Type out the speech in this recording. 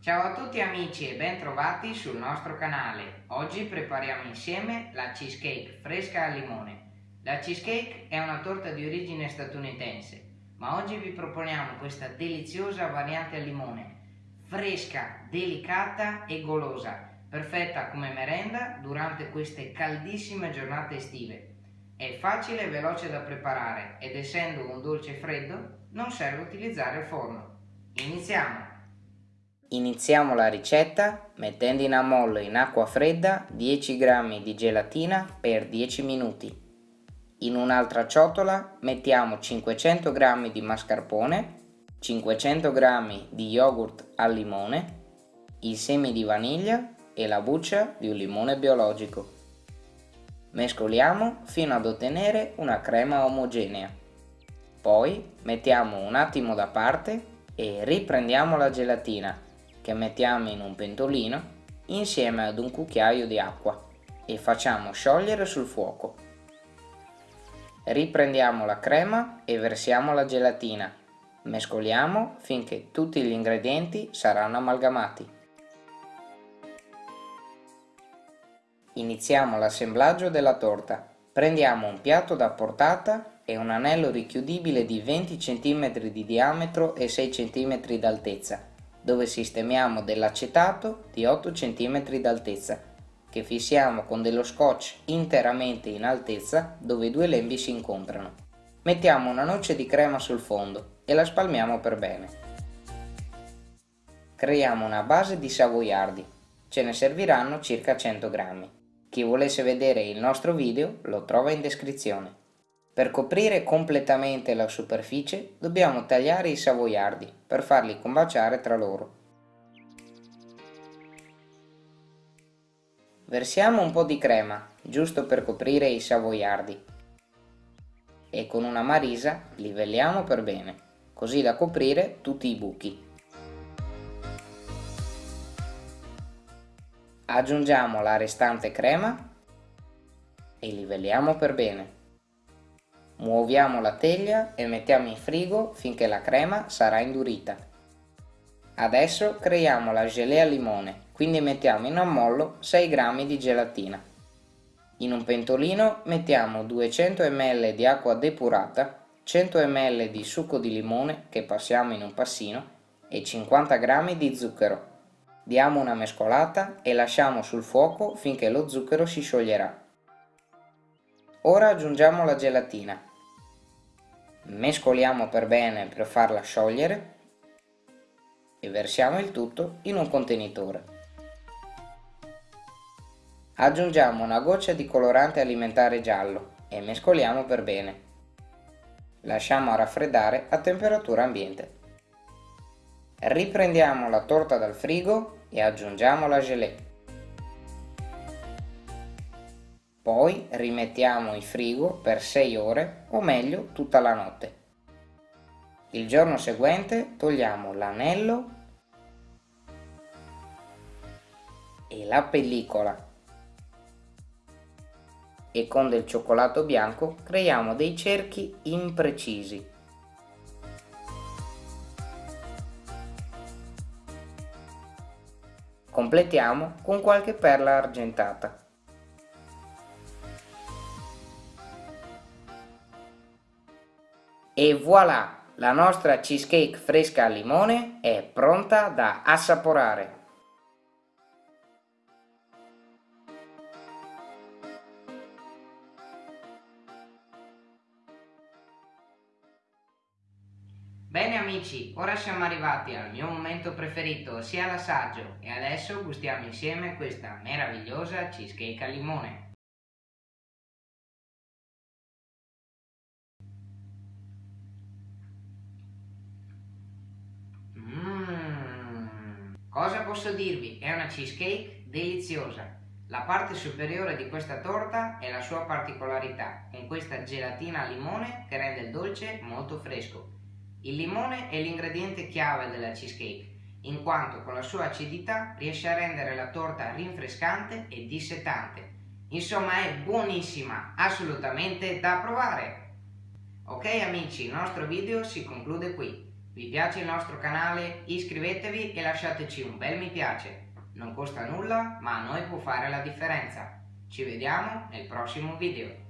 Ciao a tutti amici e ben trovati sul nostro canale. Oggi prepariamo insieme la cheesecake fresca al limone. La cheesecake è una torta di origine statunitense, ma oggi vi proponiamo questa deliziosa variante al limone, fresca, delicata e golosa, perfetta come merenda durante queste caldissime giornate estive. È facile e veloce da preparare ed essendo un dolce freddo non serve utilizzare il forno. Iniziamo! Iniziamo la ricetta mettendo in ammollo in acqua fredda 10 g di gelatina per 10 minuti. In un'altra ciotola mettiamo 500 g di mascarpone, 500 g di yogurt al limone, i semi di vaniglia e la buccia di un limone biologico. Mescoliamo fino ad ottenere una crema omogenea. Poi mettiamo un attimo da parte e riprendiamo la gelatina che mettiamo in un pentolino insieme ad un cucchiaio di acqua e facciamo sciogliere sul fuoco. Riprendiamo la crema e versiamo la gelatina. Mescoliamo finché tutti gli ingredienti saranno amalgamati. Iniziamo l'assemblaggio della torta. Prendiamo un piatto da portata e un anello richiudibile di 20 cm di diametro e 6 cm d'altezza dove sistemiamo dell'acetato di 8 cm d'altezza che fissiamo con dello scotch interamente in altezza dove i due lembi si incontrano. Mettiamo una noce di crema sul fondo e la spalmiamo per bene. Creiamo una base di savoiardi, ce ne serviranno circa 100 grammi. Chi volesse vedere il nostro video lo trova in descrizione. Per coprire completamente la superficie dobbiamo tagliare i savoiardi per farli combaciare tra loro. Versiamo un po' di crema, giusto per coprire i savoiardi e con una marisa livelliamo per bene, così da coprire tutti i buchi. Aggiungiamo la restante crema e livelliamo per bene. Muoviamo la teglia e mettiamo in frigo finché la crema sarà indurita. Adesso creiamo la gelée al limone, quindi mettiamo in ammollo 6 g di gelatina. In un pentolino mettiamo 200 ml di acqua depurata, 100 ml di succo di limone che passiamo in un passino e 50 g di zucchero. Diamo una mescolata e lasciamo sul fuoco finché lo zucchero si scioglierà. Ora aggiungiamo la gelatina mescoliamo per bene per farla sciogliere e versiamo il tutto in un contenitore. Aggiungiamo una goccia di colorante alimentare giallo e mescoliamo per bene. Lasciamo raffreddare a temperatura ambiente. Riprendiamo la torta dal frigo e aggiungiamo la gelée. Poi rimettiamo in frigo per 6 ore o meglio tutta la notte. Il giorno seguente togliamo l'anello e la pellicola e con del cioccolato bianco creiamo dei cerchi imprecisi. Completiamo con qualche perla argentata. E voilà! La nostra cheesecake fresca al limone è pronta da assaporare. Bene amici, ora siamo arrivati al mio momento preferito, ossia l'assaggio, e adesso gustiamo insieme questa meravigliosa cheesecake al limone. Cosa posso dirvi? È una cheesecake deliziosa. La parte superiore di questa torta è la sua particolarità, con questa gelatina al limone che rende il dolce molto fresco. Il limone è l'ingrediente chiave della cheesecake, in quanto con la sua acidità riesce a rendere la torta rinfrescante e dissetante. Insomma è buonissima, assolutamente da provare! Ok amici, il nostro video si conclude qui. Vi piace il nostro canale? Iscrivetevi e lasciateci un bel mi piace. Non costa nulla, ma a noi può fare la differenza. Ci vediamo nel prossimo video.